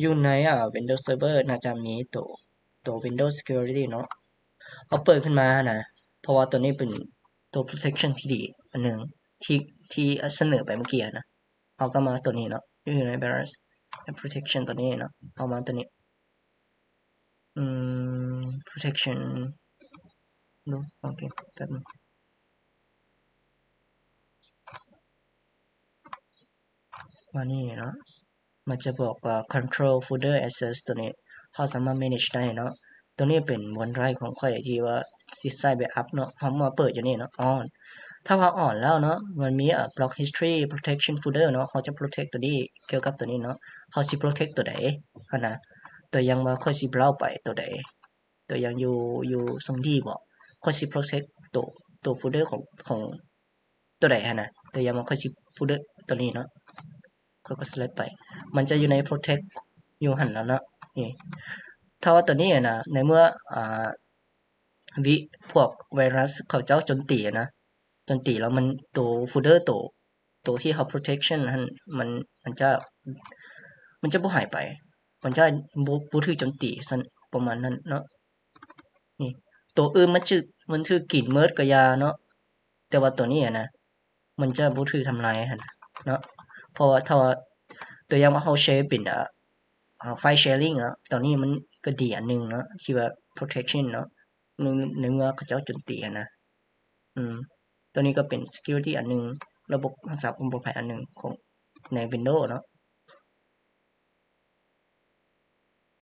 อยู่ในอ่า Windows Server น่าจะมีตัวตัว Windows Security เนาะเอาเปิดขึ้นมานะ เพราะว่าตัวนี้เป็นตัว protection ที่ดีอันหนึ่งที่ที่เสนอไปเมื่อกี้นะเอาก็มาตัวนี้เนาะอยู่ใน virus protection ตัวนี้เนาะเอามาตัวนี้อืม protection ดูโอเคแป๊บนึงมานี่เนาะ มันจะบอกว่า control folder access ตัวนี้เขาสามารถ manage ได้เนาะตัวนี้เป็นบนไรของข่อยที่ว่าสิใส่ backup เนาะเขามาเปิดอยู่นี่เนาะ on ถ้าว่า on แล้วเนาะมันมีอะ block history protection folder เนาะเขาจะ protect ตัวนี้เกี่ยวกับตัวนี้เนาะเขาสิ protect ตัวใดอะนะตัวยังว่าค่อยสิ browse ไปตัวใดตัวยังอยู่อยู่ทรงที่บอกค่อยสิ protect ตัวตัว folder ของของตัวใดฮะนะตัวยังว่าค่อยสิ folder ตัวนี้เนาะ ค่อยก็ select ไป มันจะอยู่ใน protect อยู่หันแล้วเนาะนี่ถ้าว่าตัวนี้นะในเมื่ออ่าวิพวกไวรัสเขาเจ้าจนตีนะจนตีแล้วมันตัวโฟลเดอร์ตัวตัวที่เขา protection หันมันมันจะมันจะบ่หายไป มันจะบ่บ่ถูกโจมตีซั่นประมาณนั้นเนาะนี่ตัวอื่นมันชื่อมันถูกกินเมิดก็อยาเนาะแต่ว่าตัวนี้นะมันจะบ่ถูกทำลายหันเนาะ เพราะว่าถ้าว่าตัวอย่างว่าเขาใช้เป็นอ่าอ่าไฟล์ sharing เนาะตอนนี้มันก็ดีอันหนึ่งเนาะที่ว่า protection เนาะในเมื่อเขาเจ้าจนตีอะนะอืมตัวนี้ก็เป็น security อันหนึ่งระบบรักษาความปลอดภัยอันหนึงของใน Windows เนาะ